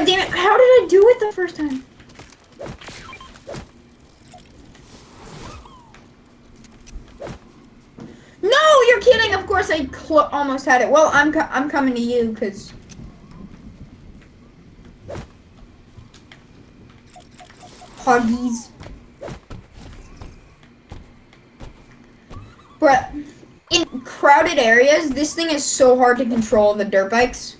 God damn it! How did I do it the first time? No, you're kidding. Of course, I almost had it. Well, I'm co- I'm coming to you because. Huggies. But in crowded areas, this thing is so hard to control the dirt bikes.